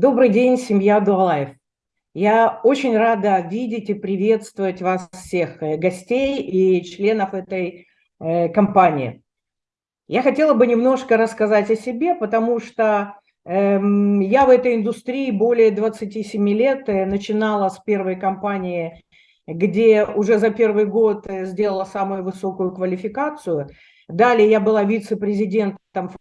Добрый день, семья Дуалайф. Я очень рада видеть и приветствовать вас всех, э, гостей и членов этой э, компании. Я хотела бы немножко рассказать о себе, потому что э, я в этой индустрии более 27 лет, э, начинала с первой компании, где уже за первый год сделала самую высокую квалификацию. Далее я была вице-президентом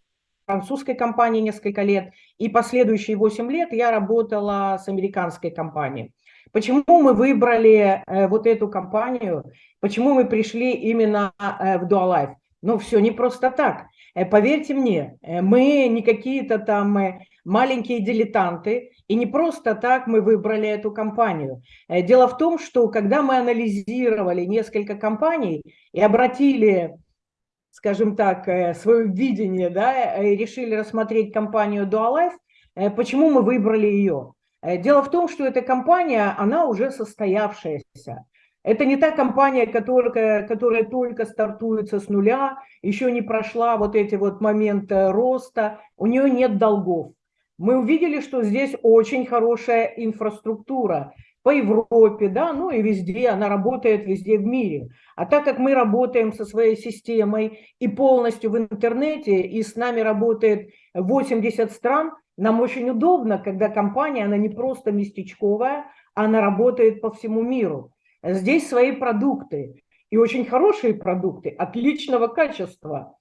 французской компании несколько лет, и последующие 8 лет я работала с американской компанией. Почему мы выбрали э, вот эту компанию, почему мы пришли именно э, в Dualife? Ну, все не просто так. Э, поверьте мне, мы не какие-то там маленькие дилетанты, и не просто так мы выбрали эту компанию. Дело в том, что когда мы анализировали несколько компаний и обратили скажем так, э, свое видение, да, и решили рассмотреть компанию Dualife, э, почему мы выбрали ее? Э, дело в том, что эта компания, она уже состоявшаяся. Это не та компания, которая, которая только стартуется с нуля, еще не прошла вот эти вот моменты роста, у нее нет долгов. Мы увидели, что здесь очень хорошая инфраструктура, по Европе, да, ну и везде, она работает везде в мире. А так как мы работаем со своей системой и полностью в интернете, и с нами работает 80 стран, нам очень удобно, когда компания, она не просто местечковая, она работает по всему миру. Здесь свои продукты, и очень хорошие продукты, отличного качества.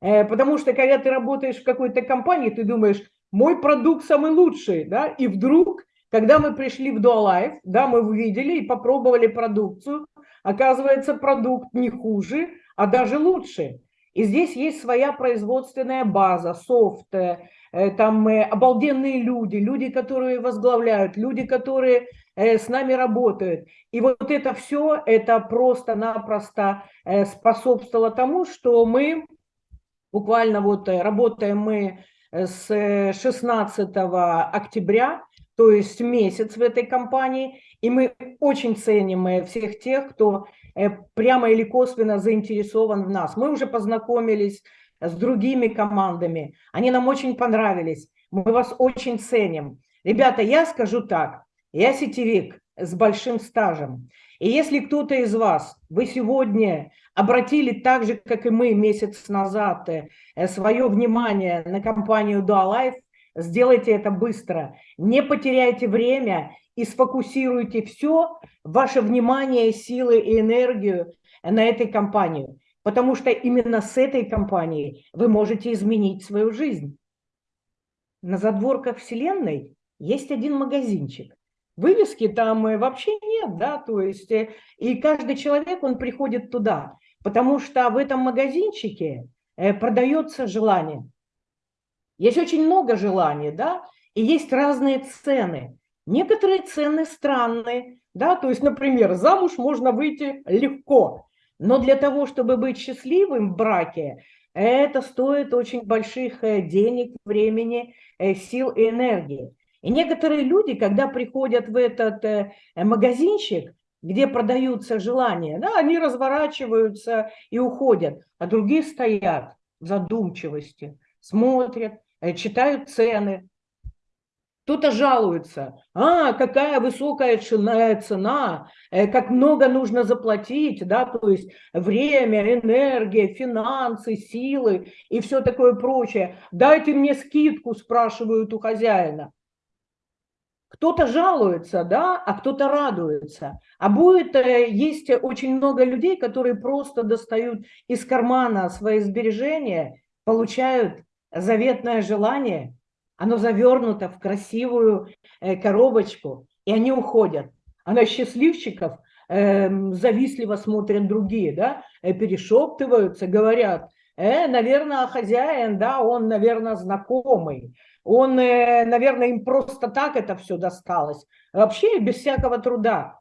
Э, потому что когда ты работаешь в какой-то компании, ты думаешь, мой продукт самый лучший, да, и вдруг когда мы пришли в Dualife, да, мы увидели и попробовали продукцию, оказывается, продукт не хуже, а даже лучше. И здесь есть своя производственная база, софт, э, там э, обалденные люди, люди, которые возглавляют, люди, которые э, с нами работают. И вот это все, это просто-напросто способствовало тому, что мы буквально вот работаем мы с 16 октября то есть месяц в этой компании, и мы очень ценим э, всех тех, кто э, прямо или косвенно заинтересован в нас. Мы уже познакомились с другими командами, они нам очень понравились, мы вас очень ценим. Ребята, я скажу так, я сетевик с большим стажем, и если кто-то из вас, вы сегодня обратили так же, как и мы месяц назад, э, свое внимание на компанию Dualife, Сделайте это быстро. Не потеряйте время и сфокусируйте все, ваше внимание, силы и энергию на этой компании. Потому что именно с этой компанией вы можете изменить свою жизнь. На задворках Вселенной есть один магазинчик. Вывески там э, вообще нет, да, то есть э, и каждый человек, он приходит туда, потому что в этом магазинчике э, продается желание. Есть очень много желаний, да, и есть разные цены. Некоторые цены странные, да, то есть, например, замуж можно выйти легко, но для того, чтобы быть счастливым в браке, это стоит очень больших э, денег, времени, э, сил и энергии. И некоторые люди, когда приходят в этот э, магазинчик, где продаются желания, да, они разворачиваются и уходят, а другие стоят в задумчивости, смотрят, читают цены. Кто-то жалуется, а, какая высокая цена, э, как много нужно заплатить, да, то есть время, энергия, финансы, силы и все такое прочее. Дайте мне скидку, спрашивают у хозяина. Кто-то жалуется, да, а кто-то радуется. А будет, э, есть очень много людей, которые просто достают из кармана свои сбережения, получают заветное желание, оно завернуто в красивую э, коробочку, и они уходят. А на счастливчиков э, завистливо смотрят другие, да, э, перешептываются, говорят, э, наверное, хозяин, да, он, наверное, знакомый, он, э, наверное, им просто так это все досталось, вообще без всякого труда.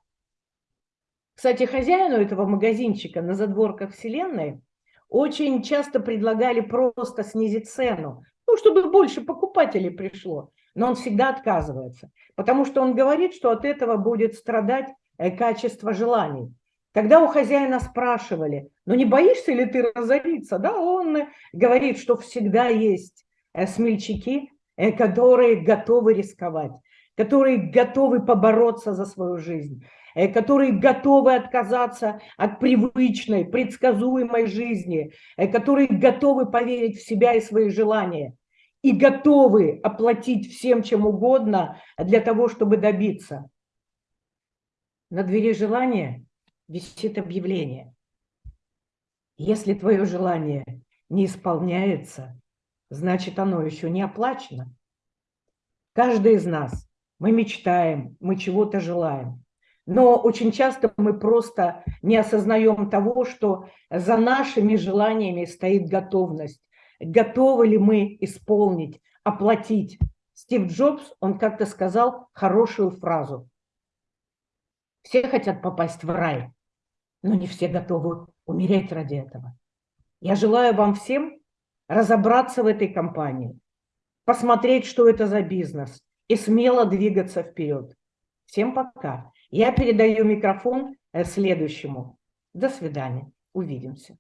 Кстати, хозяину этого магазинчика на задворках Вселенной очень часто предлагали просто снизить цену, ну, чтобы больше покупателей пришло. Но он всегда отказывается, потому что он говорит, что от этого будет страдать э, качество желаний. Когда у хозяина спрашивали, ну не боишься ли ты разориться, да, он говорит, что всегда есть э, смельчаки, э, которые готовы рисковать, которые готовы побороться за свою жизнь, э, которые готовы отказаться от привычной, предсказуемой жизни, э, которые готовы поверить в себя и свои желания и готовы оплатить всем чем угодно для того, чтобы добиться. На двери желания висит объявление. Если твое желание не исполняется, значит оно еще не оплачено. Каждый из нас, мы мечтаем, мы чего-то желаем. Но очень часто мы просто не осознаем того, что за нашими желаниями стоит готовность. Готовы ли мы исполнить, оплатить? Стив Джобс, он как-то сказал хорошую фразу. Все хотят попасть в рай, но не все готовы умереть ради этого. Я желаю вам всем разобраться в этой компании, посмотреть, что это за бизнес, и смело двигаться вперед. Всем пока. Я передаю микрофон э, следующему. До свидания. Увидимся.